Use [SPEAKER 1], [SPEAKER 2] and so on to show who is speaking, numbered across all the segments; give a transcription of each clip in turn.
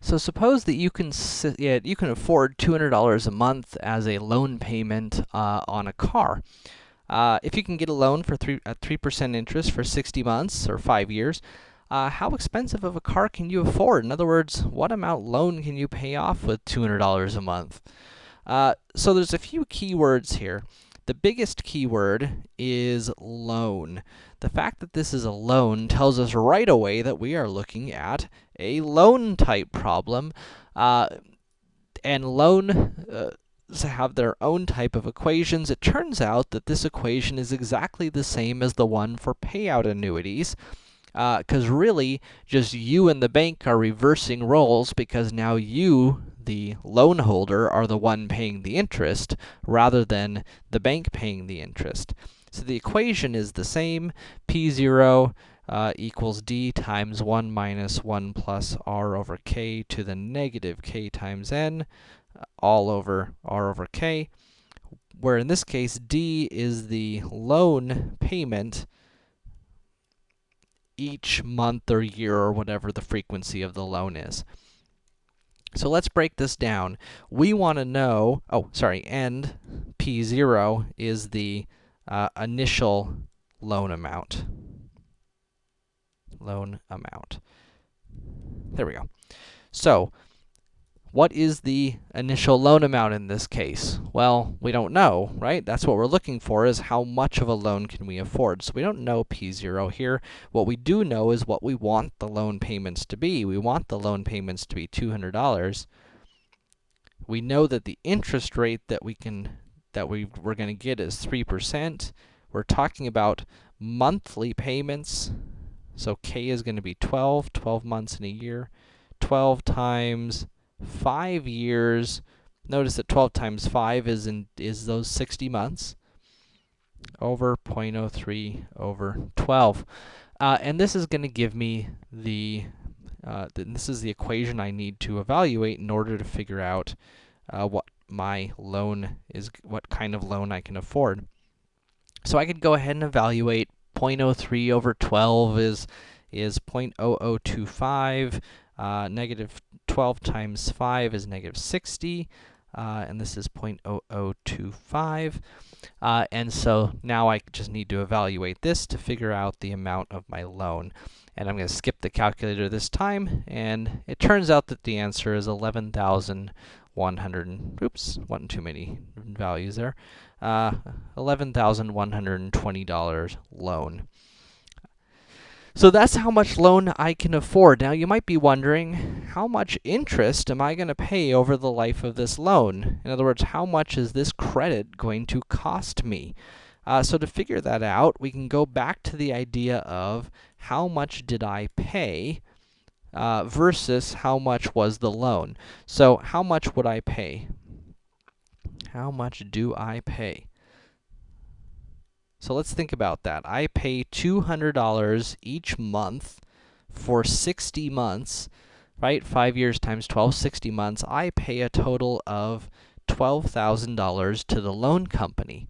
[SPEAKER 1] So suppose that you can yeah, you can afford $200 a month as a loan payment uh, on a car. Uh, if you can get a loan for three at 3% interest for 60 months or 5 years, uh, how expensive of a car can you afford? In other words, what amount loan can you pay off with $200 a month? Uh, so there's a few keywords here. The biggest keyword is loan. The fact that this is a loan tells us right away that we are looking at a loan type problem. Uh, and loan uh, have their own type of equations. It turns out that this equation is exactly the same as the one for payout annuities. Because uh, really, just you and the bank are reversing roles because now you, the loan holder, are the one paying the interest, rather than the bank paying the interest. So the equation is the same, p0 uh, equals d times 1 minus 1 plus r over k to the negative k times n, uh, all over r over k, where in this case, d is the loan payment each month or year or whatever the frequency of the loan is. So let's break this down. We want to know, oh, sorry, and P0 is the uh, initial loan amount. Loan amount. There we go. So, what is the initial loan amount in this case? Well, we don't know, right? That's what we're looking for, is how much of a loan can we afford. So we don't know P0 here. What we do know is what we want the loan payments to be. We want the loan payments to be $200. We know that the interest rate that we can that we we're going to get is 3%. We're talking about monthly payments. So k is going to be 12, 12 months in a year. 12 times 5 years. Notice that 12 times 5 is in is those 60 months over 0.03 over 12. Uh, and this is going to give me the uh, th this is the equation I need to evaluate in order to figure out uh, what my loan is, what kind of loan I can afford. So I could go ahead and evaluate 0.03 over 12 is is 0.0025. Uh, negative 12 times 5 is negative 60, uh, and this is 0.0025. Uh, and so now I just need to evaluate this to figure out the amount of my loan. And I'm going to skip the calculator this time, and it turns out that the answer is 11,100, oops, one too many values there, uh, $11,120 loan. So that's how much loan I can afford. Now you might be wondering, how much interest am I going to pay over the life of this loan? In other words, how much is this credit going to cost me? Uh, so to figure that out, we can go back to the idea of how much did I pay uh, versus how much was the loan. So how much would I pay? How much do I pay? So let's think about that. I pay $200 each month for 60 months, right? 5 years times 12, 60 months. I pay a total of $12,000 to the loan company.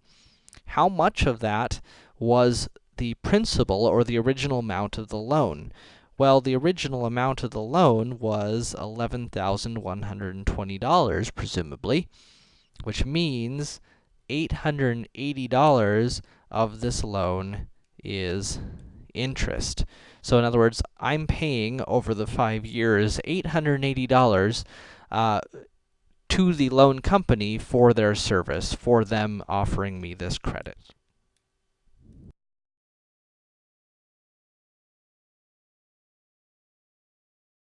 [SPEAKER 1] How much of that was the principal or the original amount of the loan? Well, the original amount of the loan was $11,120, presumably, which means $880 of this loan is interest. So in other words, I'm paying over the 5 years $880 uh, to the loan company for their service, for them offering me this credit.